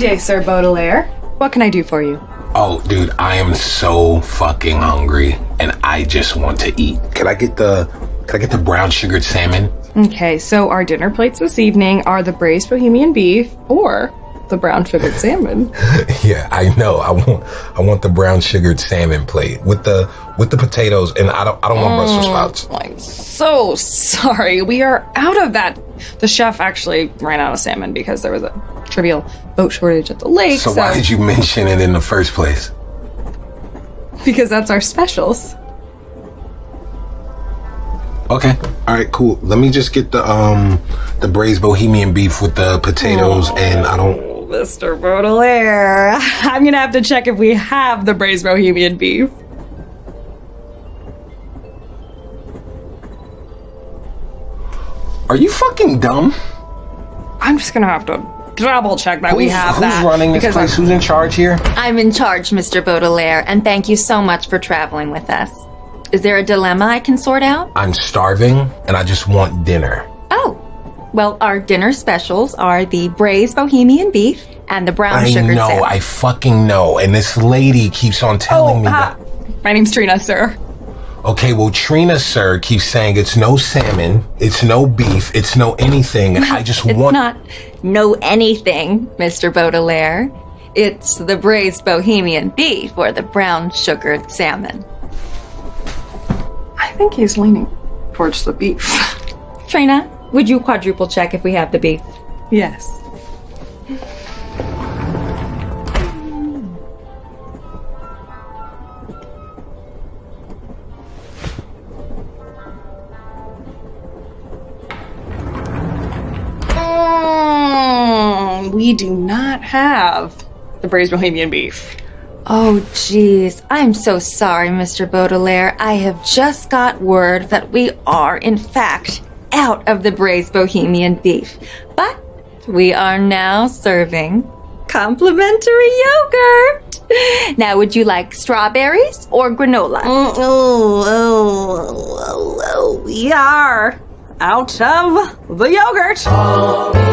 Day, Sir Baudelaire. What can I do for you? Oh, dude, I am so fucking hungry, and I just want to eat. Can I get the Can I get the brown sugared salmon? Okay, so our dinner plates this evening are the braised bohemian beef or the brown sugared salmon. yeah, I know. I want I want the brown sugared salmon plate with the with the potatoes, and I don't I don't want Brussels sprouts. I'm so sorry. We are out of that. The chef actually ran out of salmon because there was a trivial boat shortage at the lake. So, why did you mention it in the first place? Because that's our specials. Okay. All right. Cool. Let me just get the um the braised bohemian beef with the potatoes, and I don't. Mr. Baudelaire, I'm gonna have to check if we have the braised bohemian beef. Are you fucking dumb? I'm just gonna have to double check that we Who's- have who's that. running this because place? Who's in charge here? I'm in charge, Mr. Baudelaire, and thank you so much for traveling with us. Is there a dilemma I can sort out? I'm starving, and I just want dinner. Well, our dinner specials are the braised bohemian beef and the brown I sugar know. salmon. I fucking know. And this lady keeps on telling Oh, me hi. that. My name's Trina, sir. Okay, well, Trina, sir, keeps saying it's no salmon, it's no beef, it's no anything, and I just It's want. not no anything, Mr. Baudelaire. It's the braised bohemian beef or the brown sugared salmon. I think he's leaning towards the beef. Trina, would you quadruple check if we have the beef? yes. Mm, we do not have the braised bohemian beef. Oh, jeez. I'm so sorry, Mr. Baudelaire. I have just got word that we are, in fact, out of the braised bohemian beef. But we are now serving complimentary yogurt. Now, would you like strawberries or granola? Oh, oh, oh, oh, oh, we are out of the yogurt. Oh,